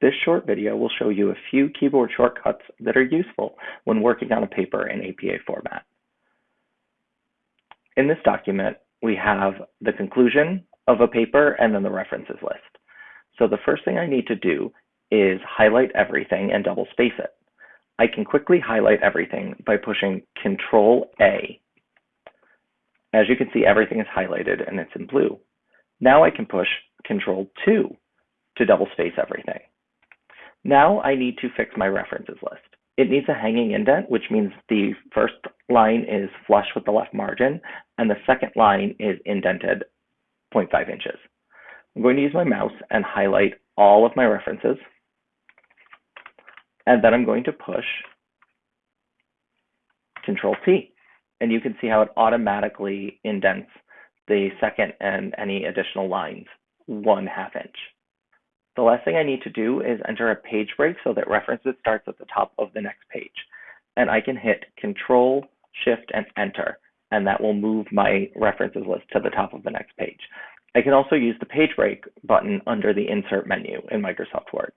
This short video will show you a few keyboard shortcuts that are useful when working on a paper in APA format. In this document, we have the conclusion of a paper and then the references list. So the first thing I need to do is highlight everything and double space it. I can quickly highlight everything by pushing Control A. As you can see, everything is highlighted and it's in blue. Now I can push Control 2 to double space everything. Now I need to fix my references list. It needs a hanging indent, which means the first line is flush with the left margin and the second line is indented 0.5 inches. I'm going to use my mouse and highlight all of my references. And then I'm going to push Control T. And you can see how it automatically indents the second and any additional lines one half inch. The last thing I need to do is enter a page break so that references starts at the top of the next page. And I can hit Control, Shift, and Enter, and that will move my references list to the top of the next page. I can also use the page break button under the Insert menu in Microsoft Word.